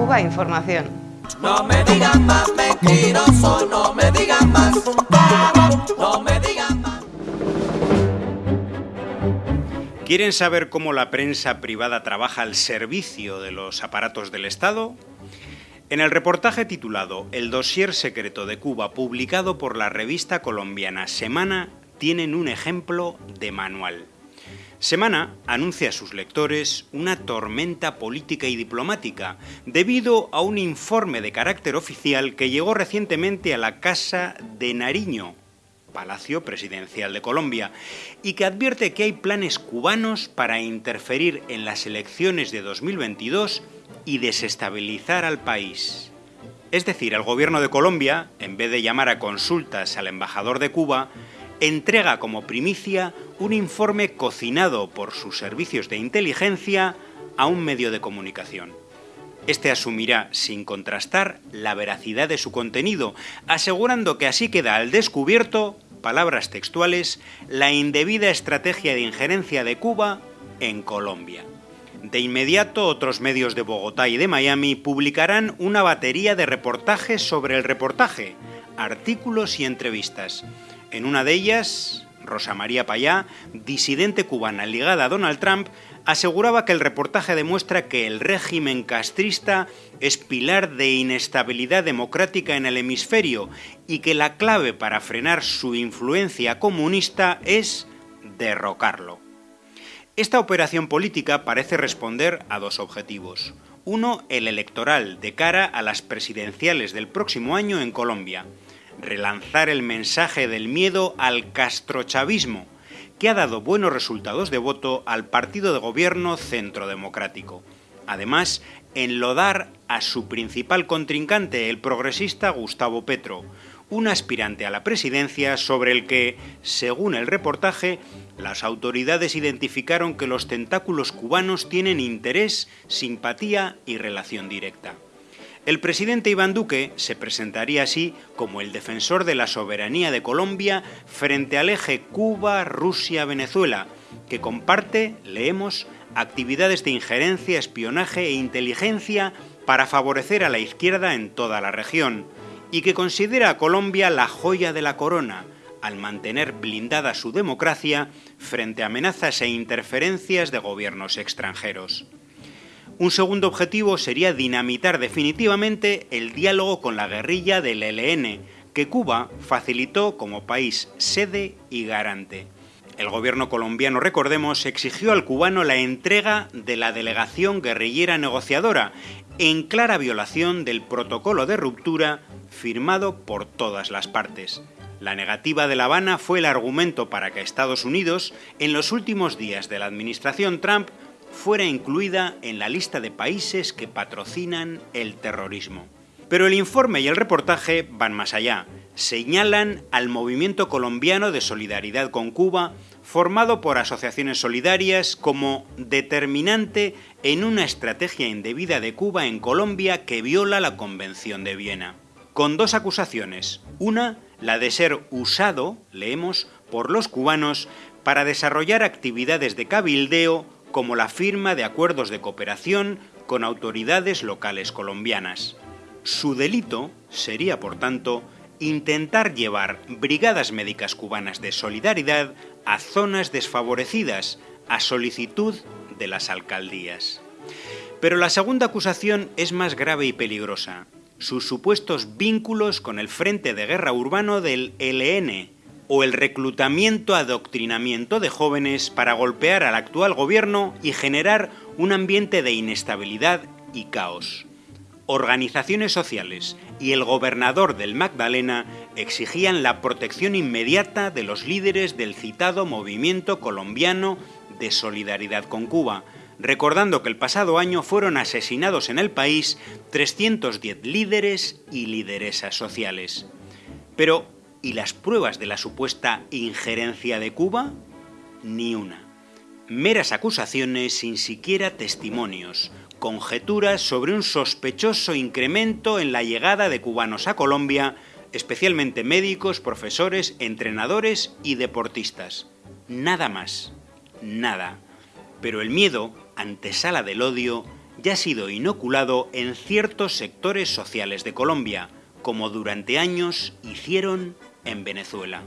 Cuba Información. No me digan más mentiroso, no me digan más, no me digan más. ¿Quieren saber cómo la prensa privada trabaja al servicio de los aparatos del Estado? En el reportaje titulado El dossier secreto de Cuba, publicado por la revista colombiana Semana, tienen un ejemplo de manual. Semana anuncia a sus lectores una tormenta política y diplomática debido a un informe de carácter oficial que llegó recientemente a la Casa de Nariño, Palacio Presidencial de Colombia, y que advierte que hay planes cubanos para interferir en las elecciones de 2022 y desestabilizar al país. Es decir, el gobierno de Colombia, en vez de llamar a consultas al embajador de Cuba, entrega como primicia un informe cocinado por sus servicios de inteligencia a un medio de comunicación. Este asumirá, sin contrastar, la veracidad de su contenido, asegurando que así queda al descubierto, palabras textuales, la indebida estrategia de injerencia de Cuba en Colombia. De inmediato, otros medios de Bogotá y de Miami publicarán una batería de reportajes sobre el reportaje, artículos y entrevistas. En una de ellas, Rosa María Payá, disidente cubana ligada a Donald Trump, aseguraba que el reportaje demuestra que el régimen castrista es pilar de inestabilidad democrática en el hemisferio y que la clave para frenar su influencia comunista es derrocarlo. Esta operación política parece responder a dos objetivos. Uno, el electoral, de cara a las presidenciales del próximo año en Colombia relanzar el mensaje del miedo al castrochavismo, que ha dado buenos resultados de voto al partido de gobierno centro democrático. Además, enlodar a su principal contrincante, el progresista Gustavo Petro, un aspirante a la presidencia sobre el que, según el reportaje, las autoridades identificaron que los tentáculos cubanos tienen interés, simpatía y relación directa. El presidente Iván Duque se presentaría así como el defensor de la soberanía de Colombia frente al eje Cuba-Rusia-Venezuela, que comparte, leemos, actividades de injerencia, espionaje e inteligencia para favorecer a la izquierda en toda la región, y que considera a Colombia la joya de la corona, al mantener blindada su democracia frente a amenazas e interferencias de gobiernos extranjeros. Un segundo objetivo sería dinamitar definitivamente el diálogo con la guerrilla del ELN, que Cuba facilitó como país sede y garante. El gobierno colombiano, recordemos, exigió al cubano la entrega de la delegación guerrillera negociadora, en clara violación del protocolo de ruptura firmado por todas las partes. La negativa de La Habana fue el argumento para que Estados Unidos, en los últimos días de la administración Trump, fuera incluida en la lista de países que patrocinan el terrorismo. Pero el informe y el reportaje van más allá. Señalan al movimiento colombiano de solidaridad con Cuba, formado por asociaciones solidarias, como determinante en una estrategia indebida de Cuba en Colombia que viola la Convención de Viena. Con dos acusaciones. Una, la de ser usado, leemos, por los cubanos para desarrollar actividades de cabildeo como la firma de acuerdos de cooperación con autoridades locales colombianas. Su delito sería, por tanto, intentar llevar brigadas médicas cubanas de solidaridad a zonas desfavorecidas a solicitud de las alcaldías. Pero la segunda acusación es más grave y peligrosa. Sus supuestos vínculos con el Frente de Guerra Urbano del LN, o el reclutamiento adoctrinamiento de jóvenes para golpear al actual gobierno y generar un ambiente de inestabilidad y caos. Organizaciones sociales y el gobernador del Magdalena exigían la protección inmediata de los líderes del citado movimiento colombiano de solidaridad con Cuba, recordando que el pasado año fueron asesinados en el país 310 líderes y lideresas sociales. Pero, ¿Y las pruebas de la supuesta injerencia de Cuba? Ni una. Meras acusaciones sin siquiera testimonios, conjeturas sobre un sospechoso incremento en la llegada de cubanos a Colombia, especialmente médicos, profesores, entrenadores y deportistas. Nada más. Nada. Pero el miedo, antesala del odio, ya ha sido inoculado en ciertos sectores sociales de Colombia, como durante años hicieron en Venezuela.